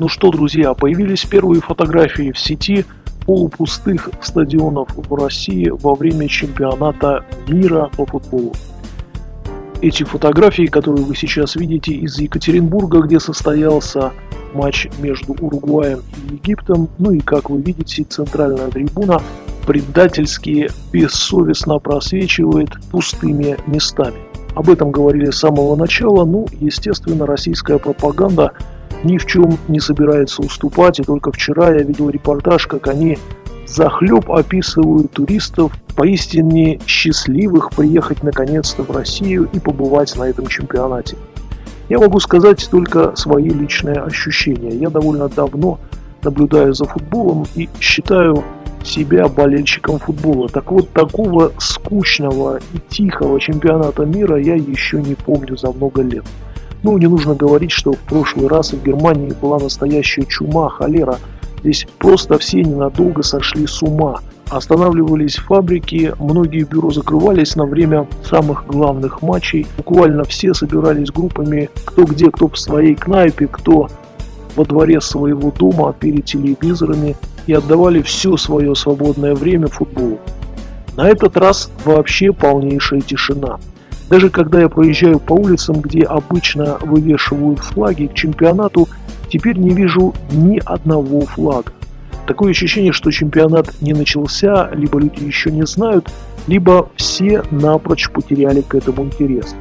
Ну что, друзья, появились первые фотографии в сети полупустых стадионов в России во время чемпионата мира по футболу. Эти фотографии, которые вы сейчас видите из Екатеринбурга, где состоялся матч между Уругваем и Египтом, ну и, как вы видите, центральная трибуна предательски, бессовестно просвечивает пустыми местами. Об этом говорили с самого начала, ну, естественно, российская пропаганда – ни в чем не собирается уступать. И только вчера я видел репортаж, как они захлеб описывают туристов, поистине счастливых приехать наконец-то в Россию и побывать на этом чемпионате. Я могу сказать только свои личные ощущения. Я довольно давно наблюдаю за футболом и считаю себя болельщиком футбола. Так вот, такого скучного и тихого чемпионата мира я еще не помню за много лет. Ну, не нужно говорить, что в прошлый раз в Германии была настоящая чума, холера. Здесь просто все ненадолго сошли с ума. Останавливались фабрики, многие бюро закрывались на время самых главных матчей. Буквально все собирались группами, кто где, кто в своей кнайпе, кто во дворе своего дома перед телевизорами и отдавали все свое свободное время футболу. На этот раз вообще полнейшая тишина. Даже когда я проезжаю по улицам, где обычно вывешивают флаги к чемпионату, теперь не вижу ни одного флага. Такое ощущение, что чемпионат не начался, либо люди еще не знают, либо все напрочь потеряли к этому интерес.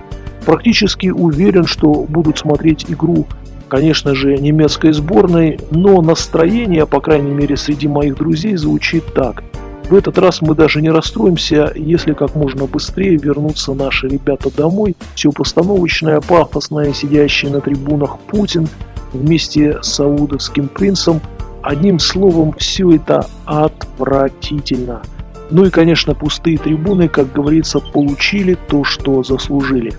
Практически уверен, что будут смотреть игру, конечно же, немецкой сборной, но настроение, по крайней мере, среди моих друзей звучит так. В этот раз мы даже не расстроимся, если как можно быстрее вернутся наши ребята домой. Все постановочное, пафосное, сидящий на трибунах Путин вместе с саудовским принцем. Одним словом, все это отвратительно. Ну и, конечно, пустые трибуны, как говорится, получили то, что заслужили.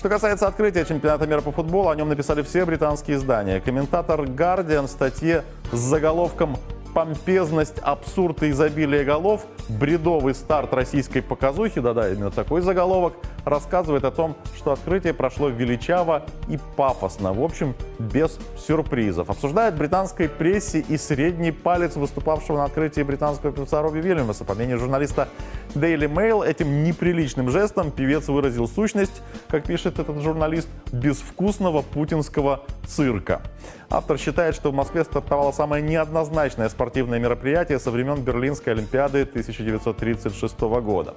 Что касается открытия чемпионата мира по футболу, о нем написали все британские издания. Комментатор Guardian в статье с заголовком помпезность, абсурд и изобилие голов, бредовый старт российской показухи, да-да, именно такой заголовок, рассказывает о том, что открытие прошло величаво и пафосно, в общем, без сюрпризов. Обсуждает британской прессе и средний палец выступавшего на открытии британского певца Робби Вильямса. По мнению журналиста Daily Mail, этим неприличным жестом певец выразил сущность, как пишет этот журналист, безвкусного путинского цирка. Автор считает, что в Москве стартовало самое неоднозначное спортивное мероприятие со времен Берлинской Олимпиады 1936 года.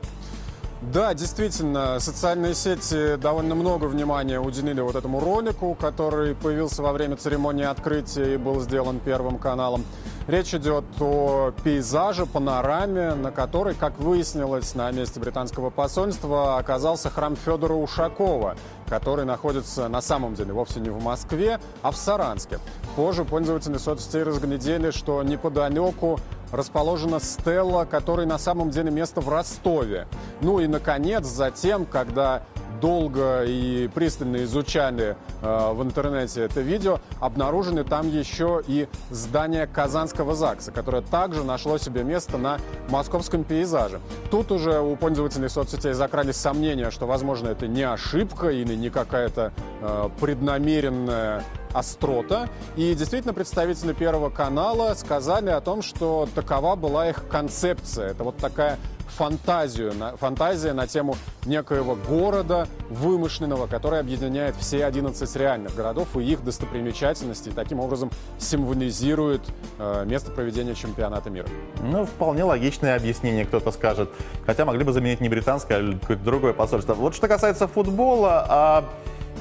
Да, действительно, социальные сети довольно много внимания уделили вот этому ролику, который появился во время церемонии открытия и был сделан Первым каналом. Речь идет о пейзаже, панораме, на которой, как выяснилось, на месте британского посольства оказался храм Федора Ушакова, который находится на самом деле вовсе не в Москве, а в Саранске. Позже пользователи соцсетей разглядели, что неподалеку расположена стелла, которой на самом деле место в Ростове. Ну и, наконец, затем, когда долго и пристально изучали э, в интернете это видео, обнаружены там еще и здание Казанского ЗАГСа, которое также нашло себе место на московском пейзаже. Тут уже у пользователей соцсетей закрались сомнения, что, возможно, это не ошибка или не какая-то э, преднамеренная острота. И действительно представители Первого канала сказали о том, что такова была их концепция. Это вот такая фантазию, фантазия на тему некоего города вымышленного, который объединяет все 11 реальных городов и их достопримечательности, и таким образом символизирует э, место проведения чемпионата мира. Ну, вполне логичное объяснение, кто-то скажет. Хотя могли бы заменить не британское, а какое-то другое посольство. Вот что касается футбола, а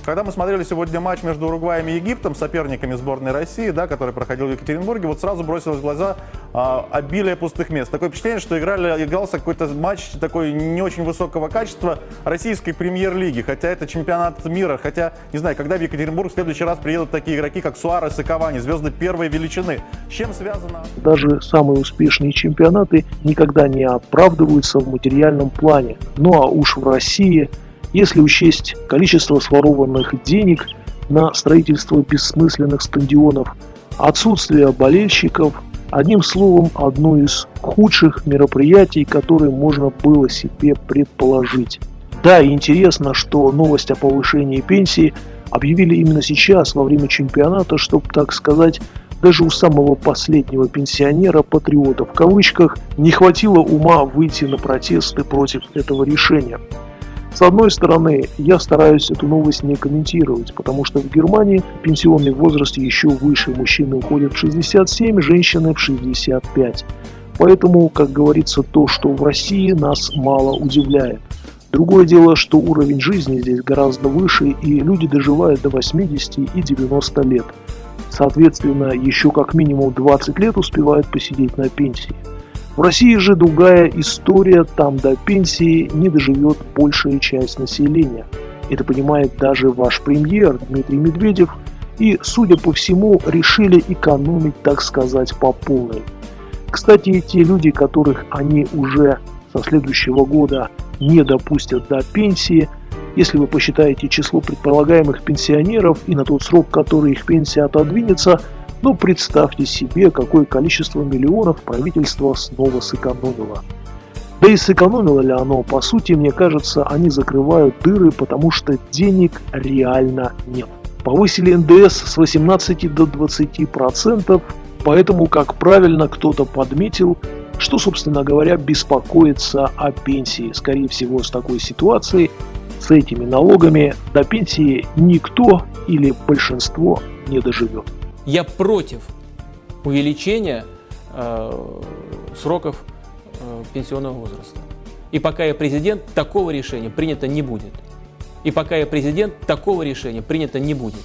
когда мы смотрели сегодня матч между Уругваем и Египтом, соперниками сборной России, да, который проходил в Екатеринбурге, вот сразу бросилось в глаза а, обилие пустых мест. Такое впечатление, что играли, игрался какой-то матч такой не очень высокого качества российской премьер-лиги, хотя это чемпионат мира, хотя, не знаю, когда в Екатеринбург в следующий раз приедут такие игроки, как Суарес и Кавани, звезды первой величины. С чем связано? Даже самые успешные чемпионаты никогда не оправдываются в материальном плане. Ну а уж в России – если учесть количество сворованных денег на строительство бессмысленных стадионов, отсутствие болельщиков, одним словом, одно из худших мероприятий, которые можно было себе предположить. Да, интересно, что новость о повышении пенсии объявили именно сейчас, во время чемпионата, чтобы, так сказать, даже у самого последнего пенсионера, патриота в кавычках, не хватило ума выйти на протесты против этого решения. С одной стороны, я стараюсь эту новость не комментировать, потому что в Германии пенсионный возраст еще выше. Мужчины уходят в 67, женщины в 65. Поэтому, как говорится, то, что в России нас мало удивляет. Другое дело, что уровень жизни здесь гораздо выше, и люди доживают до 80 и 90 лет. Соответственно, еще как минимум 20 лет успевают посидеть на пенсии. В России же другая история, там до пенсии не доживет большая часть населения. Это понимает даже ваш премьер Дмитрий Медведев, и, судя по всему, решили экономить, так сказать, по полной. Кстати, те люди, которых они уже со следующего года не допустят до пенсии, если вы посчитаете число предполагаемых пенсионеров и на тот срок, который их пенсия отодвинется, ну представьте себе, какое количество миллионов правительство снова сэкономило. Да и сэкономило ли оно? По сути, мне кажется, они закрывают дыры, потому что денег реально нет. Повысили НДС с 18 до 20 процентов, поэтому, как правильно кто-то подметил, что, собственно говоря, беспокоится о пенсии. Скорее всего, с такой ситуацией, с этими налогами до пенсии никто или большинство не доживет. Я против увеличения э, сроков э, пенсионного возраста. И пока я президент, такого решения принято не будет. И пока я президент, такого решения принято не будет.